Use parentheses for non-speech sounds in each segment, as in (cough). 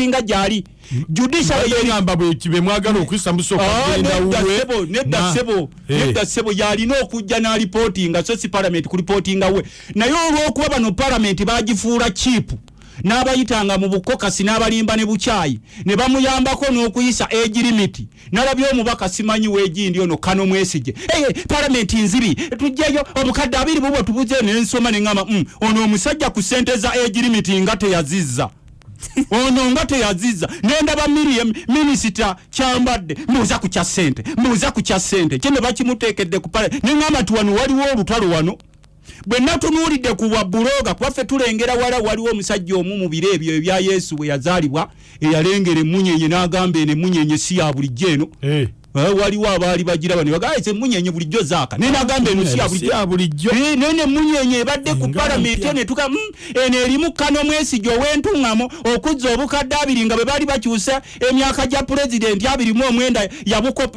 singa gyali. Judicialgamba bwekibe mwagala okuyisa nedda sebo nedda sebo yalina okujja n'alipootinga so si palamenti kulipootinga we naye olw'okuba bano palamenti bagifuula chiipu n'abayitanga mu bukokasi n'abalimba ne bukyayi ne bamuyambako n'okuyisa egi limiti nalabye omubaka simanyi weegindi ono kano mwesije eye palamenti nzibi tujjeyo obukadde abiri bubwo tubuzeyo nensoma neŋama mm, ono omusajja ku sente za egi limiti nga teyazizza ono nga teyaziza nendaba minisita kyambadde mbuuza ku kya ssente mbuuza ku kya ssente kye ne bakimuteekedde ku pale neŋamba ti wano waliwo olutalo wano bwe natunuulidde ku bwabuloga kubaffe tulengera wala waliwo omusajja omu mu biro ebyo ebya yesu bwe yazaalibwa eyalengera emunyenye n'agamba eno emunyenye si ya bulijjo eno. Eh, waliwo abaali bagiraba ne bagamba emunyenye bulijjo zaaka? Naye nagamba eno si ya bulijjo. Ya bulijjo. Eh, nene munyenye ebadde ku palamenti eno etuka mm, eno erimu kano mwesigi ow'entuŋŋamo okuzza obukadde abiri nga bwe baali bakyusa emyaka gya pulezidenti abiri mu omwenda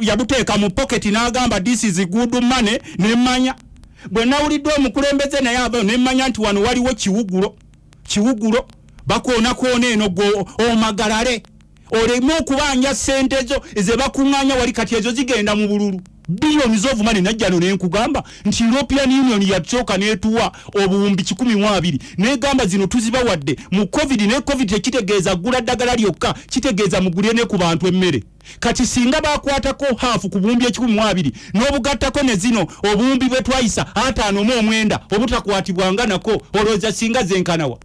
yabuteeka mu poketi n'agamba this is good money. Nemmanya bwe nawulidde omukulembeze naye ava nemmanya nti wano waliwo kiwugulo kiwugulo. Bakoonakoona eno gwe omagalale oleme okubanja sente zo ze bakuŋŋaanya wali kati ezo zigenda mu bululu. Biliyoni zovumane najjano nenkugamba nti european union yasooka netuwa obuwumbi 12 negamba zino tuzibawadde mu covid ne covid tekitegeeza gula ddagala lyokka kitegeeza mugulye ne ku bantu emmere. Kati singa bakwatako haafu ku buwumbi 12 n'obugattako ne zino obuwumbi bwe twayisa ataano mu omwenda obutakwatibwanga nako olowooza singa zenkanawa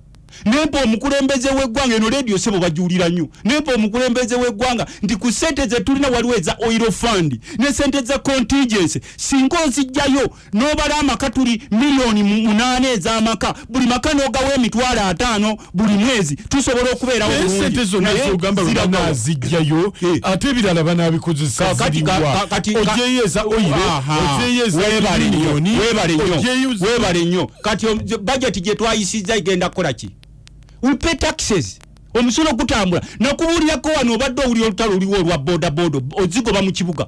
nempa omukulembeze w'eggwanga eno leediyo sebo bajuulira nnyo nempa omukulembeze w'eggwanga nti ku sente ze tulina waliwo eza oil fund ne sente za contingency singa ozijjayo n'obala amaka tuli miliyoni mu- munaana ez'amaka buli maka n'ogawo emitwalo ataano buli mwezi tusobola okubeerawo sente zonna zogamba ziragawa. banazijjayo Eh. ate ebirala banabikozesa Kakati ka- ka- ziriwa kati- ka- ojeyeeza oyire Aha. ojeyeeza Weebale nnyo, miliyoni weebale nnyo, kati budget gye twayisizza igenda kukola ki we pay taxes. Omusolo gutambula. Nakubuulirako wano obadde owulira olutalo oluliwo olwa bodaboda ozigoba mu kibuga.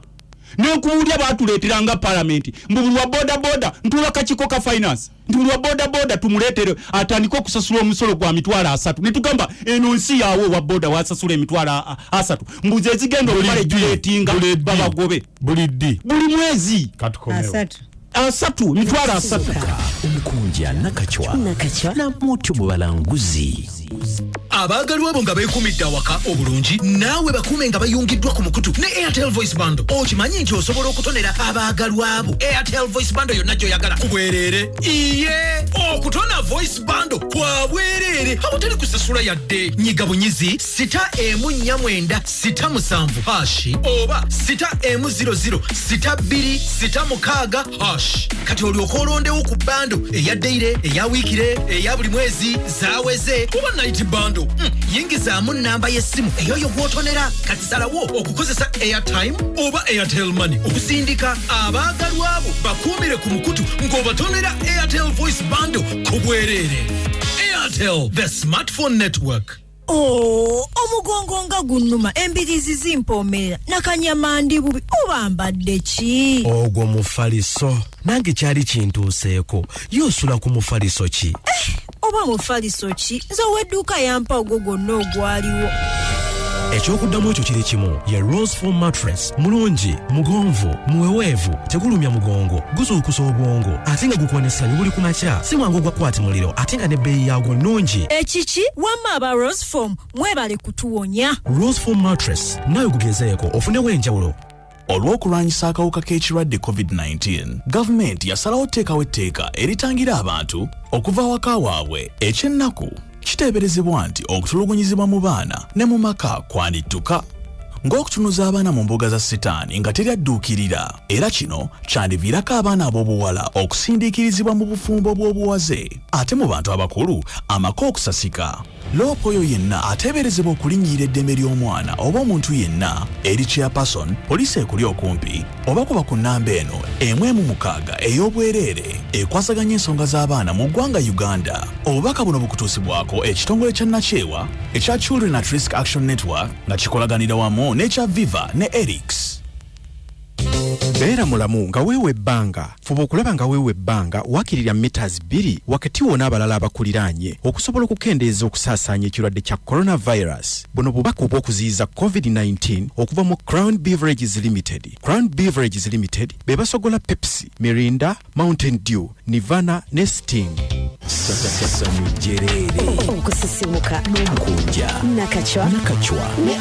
Nenkubuulira batuleeteranga palamenti mbu buli wa bodaboda ntuula kakiko ka finance? Nti buli wa bodaboda tumuleetere atandike okusasula omusolo gwa mitwalo asatu. Netugamba eno nsi yaawe owa boda wasasula emitwalo asatu. Mbuzi ezigenda okumala egireetinga babagobe. Buli mwezi. Katukomewo asatu mitwalo asatu. Omukunja nakacwa nakacwa namutu mu balanguzi abaagalwa abo nga beekumidde awaka obulungi naawe bakuume nga bayungiddwa ku mukutu ne airtel voice bando. Okimanyi nti osobola okutonera abaagalwa abo airtel voice bando yonna gy'oyagala. Ku bwereere. Iye! Okutona voice bando kwa bwereere. Awatali kusasula yadde. Nyiga bunyizi sita emu nnya mwenda sita musanvu hashi oba sita emu ziro ziro sita bbiri sita mukaaga hash. Kati olyoka olondewo ku bando eyaddeire eya wiikire eya buli mwezi zaweze kuba naiti bando. Mm, yingizaamu namba y'essimu eyoyo gw'otonera kati salawo okukozesa airtime oba airtel money. Okusindika abaagalwa abo bakuumire ku mukutu ng'obatonera airtel voice bando ku bwereere airtel the smartphone network. Oo omugongo nga gunnuma. Embiriizi zimpoomerera nakanyama ndi bubi. Oba mbadde ki? Ogwo mufaliso. Nange kyali kintuuseeko. Yosula ku mufaliso ki oba mufaliso ki? Nze ow'edduuka yampa ogwo gwonna ogwaliwo. Ekyokuddamu ekyo kiri kimu. Ye roseful mattress. Mulungi mugonvu muweweevu tegulumya mugongo guzuukusa obwongo. Ate nga gukonesanyu buli ku makya. Si mwangu gwakwata muliro. Ate nga n'ebbeeyi yaagwo nnungi. Ekiki wamma aba rosefom mwebale kutuwonya. Roseful mattress. Nawe gugezeeko ofunewo enjawulo olw'okulwanyisa akawuka k'ekirwadde covid-19 gavumenti yasalawo teekawo etteeka eritangira abantu okuva awaka waabwe. Ekyennaku kiteeberezebwa nti okutulugunyizibwa mu baana ne mu maka kwanittuka ng'okutunuza abaana mu mbuga za sitaani nga teryadduukirira. Era kino kyandiviirako abaana ab'obuwala okusindiikirizibwa mu bufumbo bw'obuwaze ate mu bantu abakulu amaka okusasika. Loopa oyo yenna ateeberezebwa okulinnyirira eddembe ly'omwana oba omuntu yenna eri chairperson poliisi ekuli okumpi oba kuba ku nnamba eno emu mukaaga ey'obwereere ekwasaganya ensonga z'abaana mu ggwanga uganda. Obubaka buno bukutuusibwako ekitongole kya nakyewa ekya children at risk action network nga kikolaganira wamu n'ekya viva ne erix beera mulamu nga weewa ebbanga. Fuba okulaba nga weewa ebbanga wakirira mitas bbiri wakati wona abalala abakuliraanye okusobola okukendeeza okusaasaanya ekirwadde kya coronavirus buno bubaka obw'okuziyiza covid-19 okuva mu crown beverages limited. Crown beverages limited be basogola pepsi mirinda mountain dew nivana ne sting. Jereere okusisimuka. N'omukunja nakacwa. Nakacwa. Ne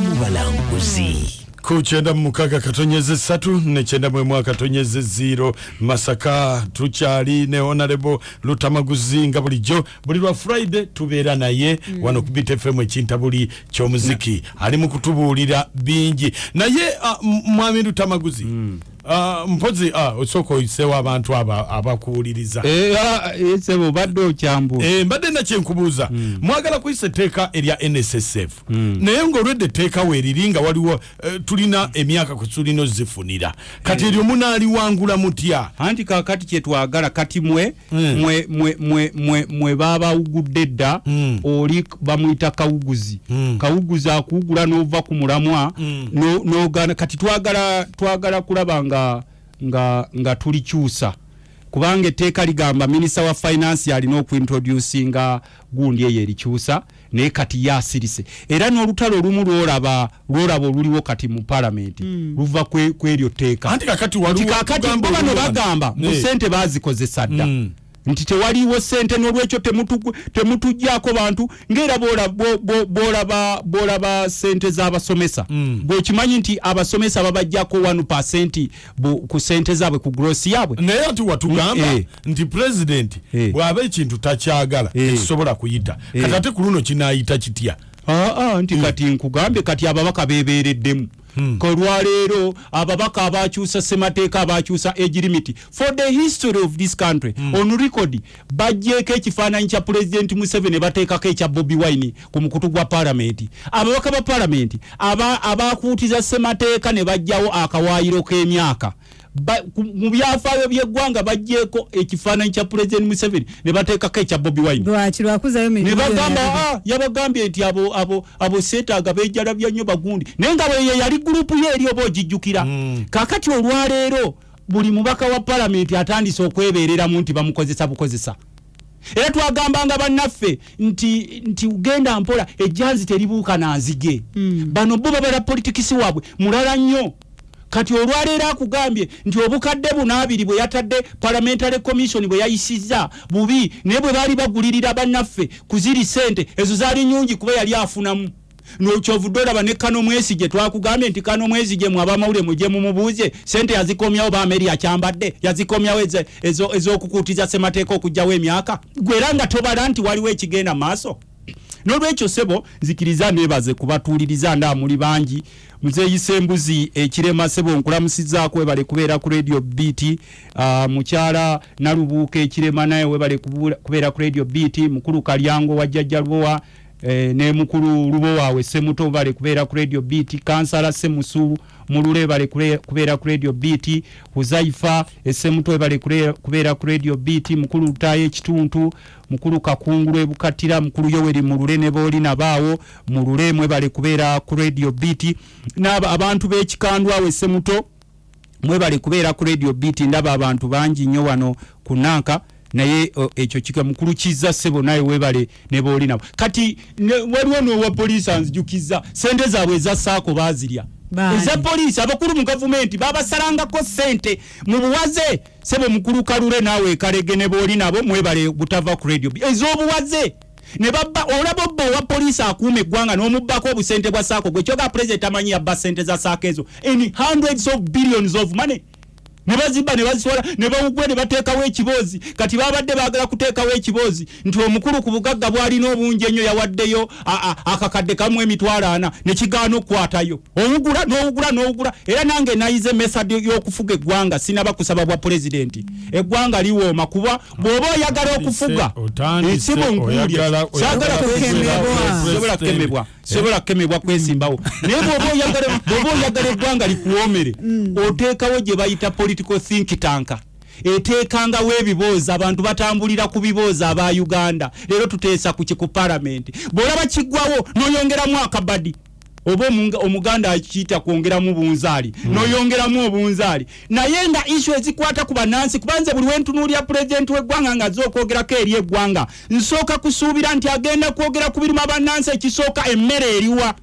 mu balanguzi ku mukaga katonyeze satu ne kyenda mu emu akatonyeze ziro masaka tukyali ne honorable lutamaguzi nga bulijjo buli lwa friday tubeera naye mm. wano kubita fm ekinta buli kyomuziki ali mu kutubuulira bingi. Naye uh, mwami lutamaguzi. Mm. Uh, mpozi uh, osooka oyiseewo abantu aba abakuwuliriza sebo obadde okyambu Eh, mbadde nakyenkubuuza mwagala kuyisa etteeka erya nssf naye ngaolwedde etteeka weeriri nga waliwo eh, tulina emyaka kwe tulina ozifunira. Kati eryo munaaliwangula mutya? Anti kakati kyetwagala kati mwe mwe mwe mwe mwe mwe babawugudde dda Mm. oli bamuyita kawuguzi. Kawuguzi akuwugula n'ova ku mulamwa kati twagala twagala kulaba nga nga nga tulikyusa kubanga etteeka ligamba minisita wa finance alina okuintroducinga gundi eyo erikyusa naye kati yasirise. Era n'olutalo olumu lwolaba lwolaba oluliwo kati mu palamenti luva kwe- kw'eryo tteeka. Kakati bano bagamba mu sente bazikozesa dda Mm. Nti tewaliwo sente n'olwekyo temutu- temutuggyako bantu ngaera bolaba sente z'abasomesa Mm. bwekimanyi nti abasomesa babajjako 1 bu- ku sente zaabwe ku grosi yaabwe naye ati watugamba Eh. nti pulezidenti Eh. bw'aba ekintu takyagala Eh. tekisobola kuyita Eh. kati ate ku luno kinaayita kitya aa nti kati nkugambye kati ababaka bebeereddemu kolwaleero ababaka abakyusa semateeka abakyusa age limit for the history of this country on record bajjeeko ekifaananyi kya pulezidenti museveni bateekako ekya bobi wine ku mukutu gwa paalamenti ababaka ba paalamenti aba- abakuutiza semateeka ne bajjawo akawaayiro k'emyaka mu byafaayo by'eggwanga bajjeeko ekifaananyi kya pulezidenti museveni ne bateekako ekya bobi wine. Ne bagamba. "Ah, yabagambye nti abo abo abo seetaaga beejalabya nnyo bagundi naye nga bweyo yali gurupu ye eri oba ogijjukira. Kaakati olwaleero buli mubaka wa palamenti atandise okwebeereramu nti bamukozesa bukozesa. Era twagambanga bannaffe nti nti genda mpola ejjanzi teribuuka nanzige bano bo babala politikisi waabwe mulala nnyo kati olwaleero akugambye nti obukadde buno abiri bwe yatadde parliamentary commission bwe yayisizza bubi naye bwe baali bagulirira bannaffe ku ziri sente ezo zaali nyungi kuba yali afunamu. Nokyovudde olaba ne kano mwesige twakugambye nti kano mwesige mwe abamawulire mujye mumubuuze sente yazikomyawo baameri akyambadde yazikomyawo ezo- ezo- ez'okukuutiza semateeka okugjawo emyaka. Gwe era nga tobala nti waliwo ekigenda maaso n'olwekyo sebo nzikiriza nebaze kubatuuliriza nda muli bangi. Muzeeyisa embuzi ekirema sebo nkulamusizaako webale kubeera ku radio bt uh, mukyala nalubuuka ekirema naye webale kubeera ku radio bt mukulu kalyango wa jjajja lubowa eh, ne mukulu lubo waawe semuto bale kubeera ku radio bt kansala semusu mulule bale kubeera ku radio bt huzaifa esemuto bale kule- kubeera ku radio bt mukulu lutayo ekituntu mukulu kakungulu ebukattira mukulu yoweri mulule ne booli nabaawo mulule mwe bale kubeera ku radio n'aba abantu b'ekikandwa awo esemuto mwebale kubeera ku radio bt ndaba abantu bangi nnyo wano ku nanka naye ekyo kika mukulu kiza sebo naye webale ne booli nabo. Kati waliwo n'owa poliisi anzijukiza sente zaabwe eza saako baazirya. Eza poliisi abakulu mu gavumenti babasalangako sente mu buwaze sebo mukulu kalule naawe ekalege ne booli nabo mwebale butava ku radio ez'obuwaze ne babba olaba obba owa poliisi akuuma eggwanga n'omubbako obusente bwa saako gwe kyoga pulezidenti amanyi yabba sente za saako ezo. In hundreds of billions of money ne bazibba ne bazitwala ne bawugwe ne bateekawo ekiboozi. Kati babadde baagala kuteekawo ekiboozi nti omukulu ku bugagga bwalina obungi ennyo yawaddeyo a- a- akakadde kamu emitwalo ana ne kigaana okukwatayo owugula n'owugula n'owugula. Era nange nayize mesadi y'okufuga eggwanga sinaba kusaba bwa pulezidenti. Eggwanga liwooma kuba bw'oba oyagala okufuga esibo nkuulye sobola kukemebwa sobola kukemebwa kwesimbawo. (laughs) Naye bw'oba oyagala eggwanga likuwoomere oteekawo gye bayita political think tank. Eteekangawo ebiboozi abantu batambulira ku biboozi aba uganda. Leero tuteesa ku ki ku palamenti bw'olaba kiggwawo n'oyongeramu akabadi. Oba omuganda akiyita kwongeramu bunzaali noyongeramu obunzaali. Naye nga issu ezikwata ku bannansi kubanze buli wentunuulya pulezidenti w'eggwanga nga aza okwogerako eri eggwanga nsooka kusuubira nti agenda kwogera ku biruma bannansi ekisooka emmere eriwa.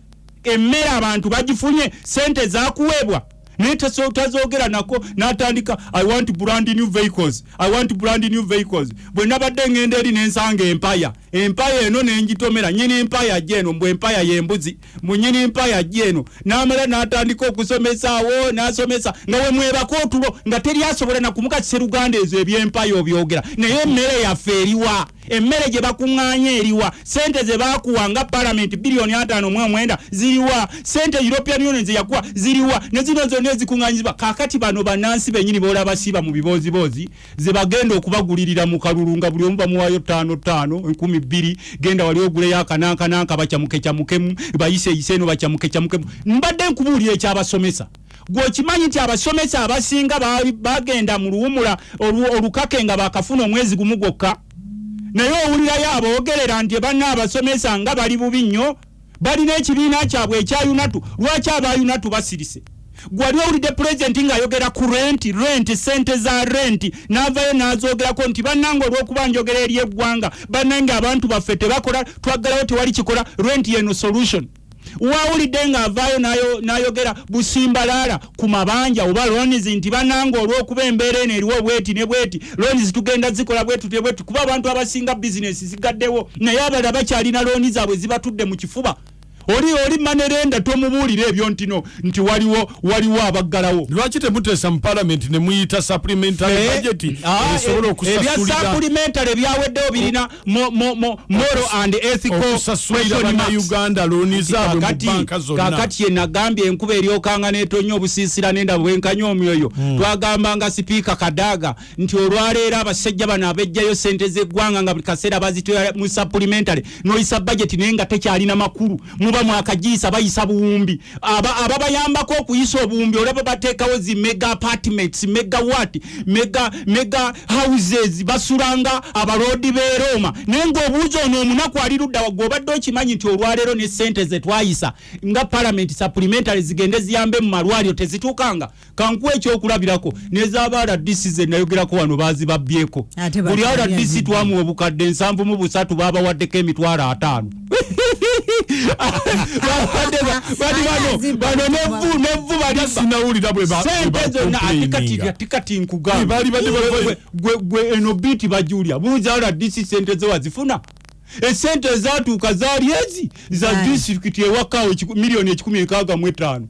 Emmere abantu bagifunye sente zakuweebwa naye tazoogera nako n'atandika i want brand new vehicles. I want brand new vehicles. Bwe nabadde ngenda eri nensanga empaya. Empaya eno nengitomera nyini empaya gyeno mbwe empaya yembuzi. Munyini empaya gyeno namala n'atandika okusomesaawo n'asomesa. Nga we mwebako otulo nga teri asobola nakumuka seruganda ezo ebyempaya obyogera. Naye emmere yaffe eriwa. Emmere gye bakuŋŋaanya eriwa. Sente ze bakuwa nga palamenti biliyoni ataano mu omwenda ziriwa. Sente european union ze yakuwa ziriwa. Ne zino zonna zonna ezikuŋŋanyizibwa kaakati bano bannansi bennyini boolaba siba mu bibooziboozi ze bagenda okubagulirira mu kalulu nga buli omu bamuwaayo ttaano ttaano enkumi bbiri genda wali oguleyo akanankananka bakyamukekyamukemu bayiseyise eno bakyamukekyamukemu. Mbadde nkubuulira ekyabasomesa. Gweokimanyi nti abasomesa abasinga bagenda mu luwumula olukake nga bakafuna omwezi gumu gwokka. Naye owulirayo aboogerera nti banna abasomesa nga bali bubi nnyo balina ekibiina kyabwe ekya unatu lwaki aba unatu basirise? Gwali owulidde pulezidenti ng'ayogera ku renti renti sente za renti n'avayo n'azogerako nti bannange olw'okuba njogera eri eggwanga bannange abantu baffe tebakola twaggalawo tewali kikola renti yeno solution. Wawulidde ng'avaayo n'ayo- n'ayogera busimbalaala ku mabanja oba lonis nti bannange olw'okuba embeera eno eriwo bweti ne bweti lonis tugenda zikola bwetu ne bwetu kuba abantu abasinga bizinesi zigaddewo naye abalala bakyalina looni zaabwe zibatudde mu kifuba oli oli manerenda tomubuulira ebyo ntino nti waliwo waliwo abaggalawo. Lwaki temuteesa mu palamenti ne muyita supplementary budget? Ah, esobola eh, ebya okusasulira supplementary byaweddewo birina mo- mo- mo- moral and ethical bannayuganda looni zaabwe mu banka zonna. kakati yenagambye enkuba eryokanga netonya obusiisira nenda bwenkanya omwoyo. Hmm. twagambanga sipiika kadaaga nti olwaleero abasajja bano abejjayo sente z'eggwanga nga buli kaseera bazitwala mu supplementary noyisa budget naye nga tekyalina makulu. Muba mwakagiisa bayisa buwumbi. Aba- ababayambako okuyisa obuwumbi olaba bateekawo zi mega apartments mega what? Mega mega houses. Basulanga abaloodi b'e roma. Naye ng'obuuza ono omunaku ali ludda waggwe obadde okimanyi nti olwaleero ne sente ze twayisa nga parliament supplementary zigende ziyambe mu malwaliro tezituukanga? Kankuwa ekyokulabirako. Nezaaba rdc ze nayogerako wano baazibabbyeko. Ate buli azibba. twamuwa obukadde nsanvu mu busatu baabawaddeko emitwalo ataano bano nevu bali sinawulira bwe ba- bwe sente zonna atikati atikati Eh, nkugamba. Baali badde bava- Gwe- gwe- gwe eno biiti bajulya buuza rdc sente ze wazifuna. Esente ezatuuka zaali ezi. Za disitulikiti ewakawo ekiku- miliyoni ekikumi enkaaga mu etaano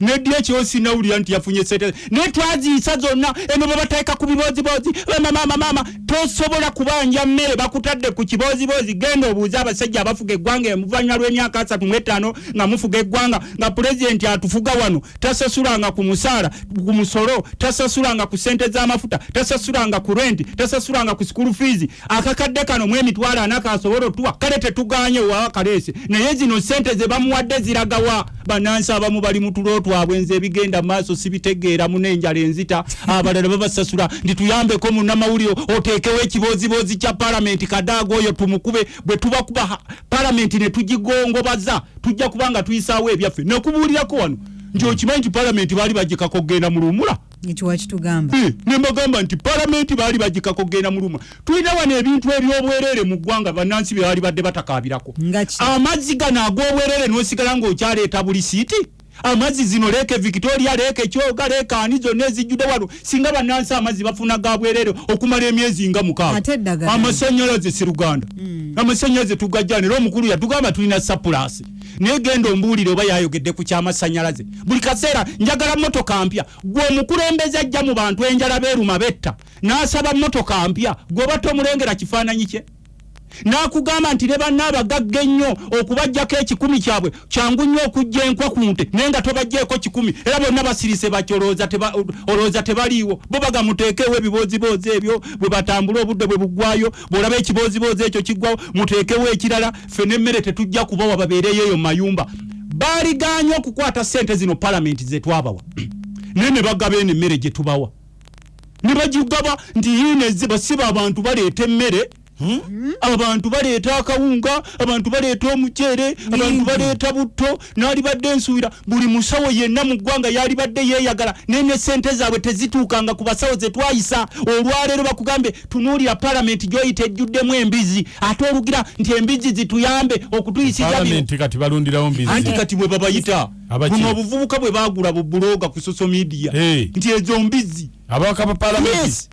neddi ekyo sinawulira nti yafunye sente. Naye twaziyisa zonna eno bwe bateeka ku bibozibozi mamamamama tosobola kubanja mmere bakutadde ku kibozibozi genda obuuze abasajja abafuga eggwanga emuvanyuma lw'emyaka asatu mu etaano nga mufuga eggwanga nga pulezidenti atufuga wano tasasulanga ku musaala ku musolo tasasulanga ku sente z'amafuta tasasulanga ku renti tasasulanga ku school fees. Akakadde kano mu emitwalo ana kasobola otuwa kale tetuganye wawa kaleese naye zino sente ze bamuwadde ziragawa. Bannansi abamu bali mu tulo twabwe nze ebigenda maaso sibitegeera mu n'enjala enzita abalala babasasula nti tuyambeko munnamawulire oteekewo ekibozibozi kya palamenti kadaaga oyo tumukube bwe tubakuba ha- palamenti ne tugigongobaza tujja kuba nga tuyisaawo ebyaffe. Nekubuulirako wano nti okimanyi nti palamenti baali bagikako kugenda mu luwumula ekiwa kitugamba. Eh, ne mbagamba nti palamenti baali bagikako kugenda mu luwumula tulina wano ebintu ebyobwereere mu ggwanga bannansi bye baali badde ki? amazzi gano ag'obwereere n'osigala ng'okyaleeta buli siiti amazzi zino leeka victoria leeka ekyoga leeka ani zonna ezijjudde wano singa bannansi amazzi bafuna ga bwereere okumala emyezi nga mukaaga. Amasanyalaze siruganda amasanyalaze tugajjana era omukulu yatugamba tulina sapulasi naye genda ombuulire oba yayogedde ku kyamasanyalaze. Buli kaseera njagala motoka mpya. Gwe omukulembeze ajja mu bantu enjala beeruma betta. N'asaba motoka mpya. Gweoba tomulengera kifaananyi kye n'akugamba nti ne banna abagagga ennyo okubajjako ekikumi kyabwe kyangu nnyo okujja enkwa ku nte naye nga tobajjeeko kikumi era bonna basirise batyo olowooza teba- olowooza tebaliiwo. Bo baga muteekeewo ebibozibozi ebyo bwe batambula obudde bwe buggwayo bw'olaba ekibozibozi ekyo kiggwawo muteekewo ekirala ffe n'emmere tetujja kubawa babeereyo eyo mu mayumba. Baaliganye okukwata sente zino palamenti ze twabawa. (clears throat) Naye ne bagaba eno emmere gye tubawa. Ne bagigaba nti yiine basiba abantu baleeta emmere abantu baleeta akawunga abantu baleeta omuceere abantu baleeta butto naalibadde ensuubira. Buli musawo yenna mu ggwanga yalibadde yeeyagala naye ne sente zaabwe tezituukanga ku basawo ze twayisa. Olwaleero bakugambye tunuulira palamenti gy'oyita ejjuddemu embizi ate olugira nti embizi zituyambe palamenti kati bwe babayita buno obuvubuka bwe bagula bubuloga ku social media. Eh. nti ezo mbizi abawaka ba palamenti yes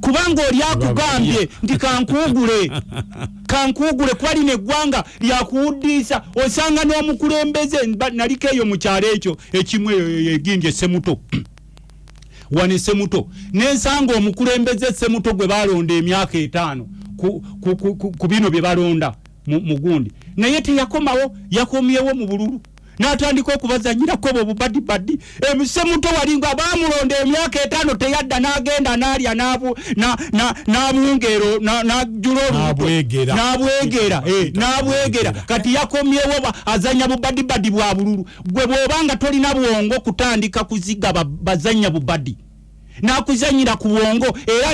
kubanga oli akugambye nti kankugule (laughs) kankugule kwali neggwanga lyakuwuddiisa osanga n'omukulembeze naliko eyo mu kyalo ekyo ekimu eyo egindi esemuto (clears throat) wano esemuto nensanga omukulembeze esemuto gwe balonda emyaka etaano. Ku, bino bye balonda mu gundi. Naye teyakomawo yakomyewo mu bululu n'atandika okubazanyirako bwe bubadibadi emusemuto walinga bamulonda emyaka etaano teyadda n'agenda n'alya n'abu- na- na- n'abungeero na- n'ajula olubuto N'abwegera. n'abwegera eh, n'abwegera. kati yakomyewo ba- azanya bubadibadi bwa bululu. Gwe bw'obanga tolina bwongo kutandika kuziga ba- bazanya bubadi nakuzanyira ku bwongo era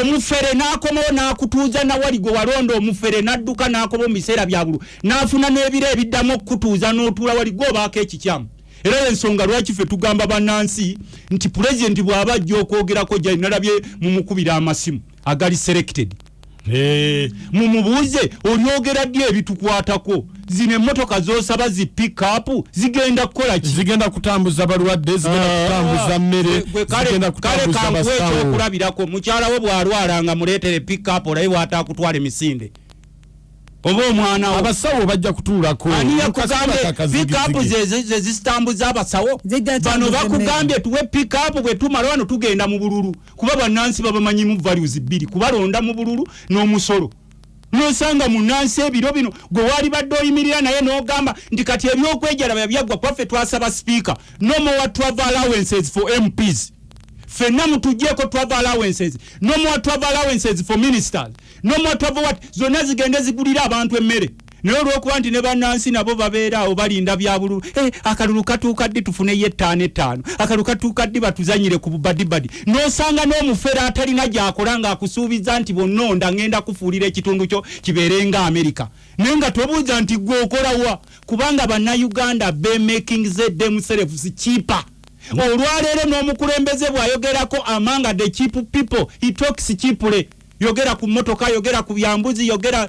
omufere nakomawo nakutuuza nawali gwe walonda omufere nadduka nakoma mu biseera bya bulu nafuna n'ebiro ebiddamu okukutuuza n'otuula wali gwe obaako ekikyamu. Era ensonga lwaki ffe tugamba bannansi nti pulezidenti bw'aba ajja okwogerako gyali nalabye mumukubira amasimu agali selected mumubuuze olyogera ddi ebitukwatako? Zino emmotoka zosaba zi pikapu zigenda kukola ki? Zigenda kutambuza balwadde zigenda kutambuza mmere kale- basawo. ekyokulabirako mukyala wo bwalwalanga muleetere pikapu olabe bwatakutwala emisinde oba omwana wo. Abasawo bajja kutuulako. Ani yakugambye pikapu zezitambuza abasawo? Bano bakugambye tuwe pikapu bwe tumala wano tugenda mu bululu. Kuba bannansi babamanyimu values bbiri. Kubalonda mu bululu n'omusolo. Nosanga munansi ebiro bino gwe wali badde oyimirira naye n'ogamba nti kati ebyokwejalaba byaggwa kwaffe twasaba sipiika no more travel allowances for mps fenna mutugyeko travel allowances. No more travel allowances for ministers no more travel what zonna zigende zigulira abantu emmere. Naye olwokuba nti ne bannansi nabo babeera awo balinda bya bululu eh, akalulu katuuka ddi tufuneyo ettaano ettaano? Akalulu katuuka ddi batuzanyire ku bubadibadi n'osanga n'omufere atalina gyakola ng'akusuubiza nti bonnonda ngenda kufuulira ekitundu kyo kibeere nga amerika naye nga tobuuza nti gwe okolawa kubanga bannayuganda bemaking themselves cheaper. Olwaleero n'omukulembeze bw'ayogerako amanga the cheap people he talks cheaply yogera ku motoka yogera ku byambuzi yogera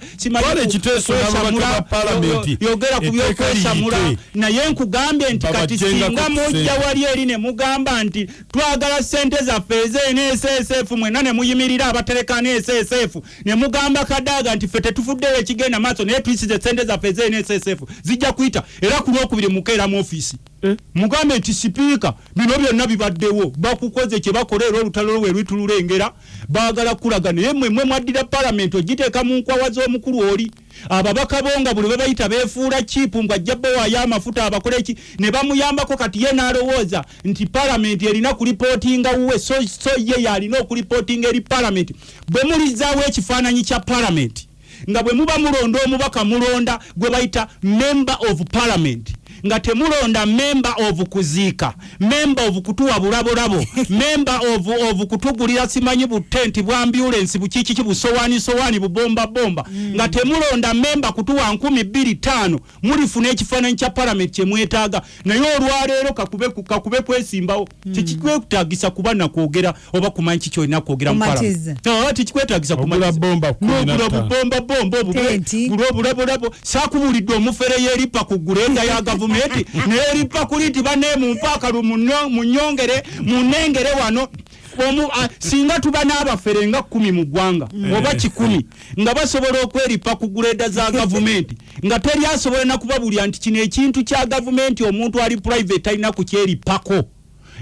yogera ku byokwesamula naye nkugambye nti kati singa mujja wali eri ne mugamba nti twagala sente zaffe ezeneesf mwena ne muyimirira abatereka neesf ne mugamba kadaaga nti ffe tetufuddeyo ekigenda maaso naye tuyisize sente zaffe ezeneesf zijja kuyita era ku lwokubiri mukeera mu ofiisi mugambe nti sipiika bino byonna bibaddewo. Bakukoze kye bakola era olutalo lwe lwitululengera baagala kulaga naye mmwe mwe mwaddira palamenti ogiteeka mu nkwawa z'omukulu oli. Ababaka bo nga buli bebayita beefuula kiipu ng'ajja bowaayo amafuta abakole ki? Ne bamuyambako kati ye n'alowooza nti palamenti erina kulipootinga wuwe so, so ye yalina okulipootinga eri palamenti bwe mulizaawo ekifaananyi kya palamenti nga bwe muba mulonda omubaka mulonda gwe bayita member of parliament nga temulonda member of kuziika member of kutuwa bulabolabo (laughs) member of, of kutugulira simanyi butenti bwa ambulance bukikiki busowaani sowaani bubomba bomba nga temulonda member kutuwa nkumi bbiri taano mulifuna ekifaananyi kya parliament kyemwetaaga naye olwaleero kakube, kwesimbawo tekikwetagisa kuba nakwogera oba kumanyi kiki olina kwogera. Ah, tekikwetagisa Ogula kumatiza. bomba kumi na N'ogula ttaano. bubomba bomba obugule Tenti. gula obulabolabo saakubulidde omufere yeeripa ku gulenda ya gavumenti (laughs) neeripa kuli nti bane mumpaakalu mu nyongere mu nnengere wano. Omu, singa tuba n'abafere nga kumi mu ggwanga oba kikumi nga basobola okweripa ku guleda za (laughs) gavumenti nga teri asobola nakubabulya nti kino ekintu kya gavumenti omuntu ali private alina kukyeripako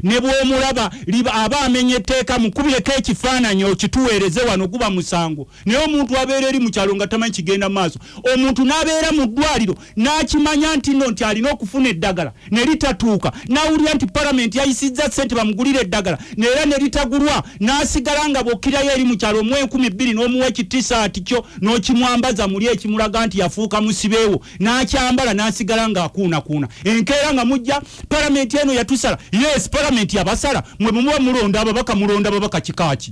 ne bw'omulaba aba amenya etteeka mukubireko ekifaananyi okituweereze wano guba musango. Naye omuntu abeera eri mu kyalo nga tamanyi kigenda mu maaso omuntu n'abeera mu ddwaliro n'akimanya nti nno nti alina okufuna eddagala ne litatuuka n'awulira nti palamenti yayisizza ssente bamugulira eddagala neera ne litagulwa n'asigala nga bw'okkirayo eri mu kyalo omuwa enkumi bbiri n'omuwa ekitisaati kyo n'okimwambaza muli ekimulaga nti yafuuka musibeewo n'akyambala n'asigala ng'akuunakuuna. Enkeera nga mujja palamenti eno yatusala. Yes palamenti yabasala mwe mumuba mulonda ababaka mulonda ababaka kikaaki.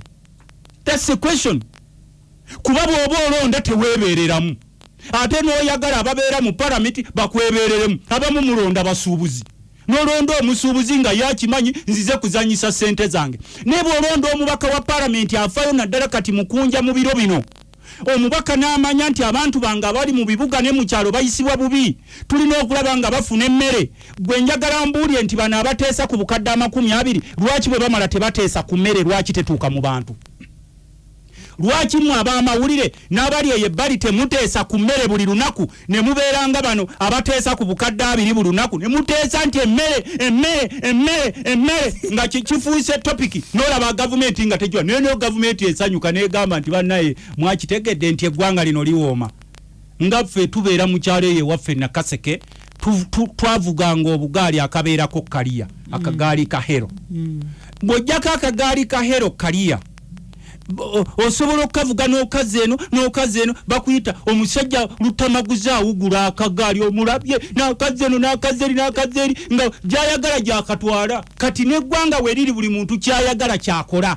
Thats the question. Kuba bw'oba olonda teweebereramu. Ate n'oyagala ababeera mu palamenti bakwebereremu abamu mulonda basuubuzi. Nolonda omusuubuzi nga yakimanyi nzize kuzanyisa sente zange. Naye bw'olonda omubaka wa palamenti afayo naddala kati mukunja mu biro bino omubaka n'amanya nti abantu bange abali mu bibuga ne mu kyalo bayisibwa bubi. Tulina okulaba nga bafuna emmere. Gwe njagala mbuulye nti bano abateesa ku bukadde amakumi abiri lwaki bwe bamala tebateesa ku mmere lwaki tetuuka mu bantu lwaki mmwe ab'amawulire n'abali eyo ebbali temuteesa ku mmere buli lunaku. Ne mubeera nga bano abateesa ku bukadde abiri buli lunaku. Ne muteesa nti emmere emmere emmere emmere. Nga ki- kifuuse topiki n'olaba gavumenti nga tejwa naye nayo gavumenti esanyuka n'egamba nti bannaye mwakitegedde nti eggwanga lino liwooma. Nga ffe tubeera mu kyalo eyo ewaffe nakaseke twavuganga obugaali akabeerako kaliya akagaali ka hero. Bw'ojjako akagaali ka hero kaliya o- osobola okavuga n'okazi eno n'okazi eno bakuyita omusajja lutamaguzi awugula akagaali omulabye n'akazi eno n'akazi eri n'akazi eri nga gyayagala gyakatwala. Kati n'eggwanga we riri buli muntu kyayagala kyakola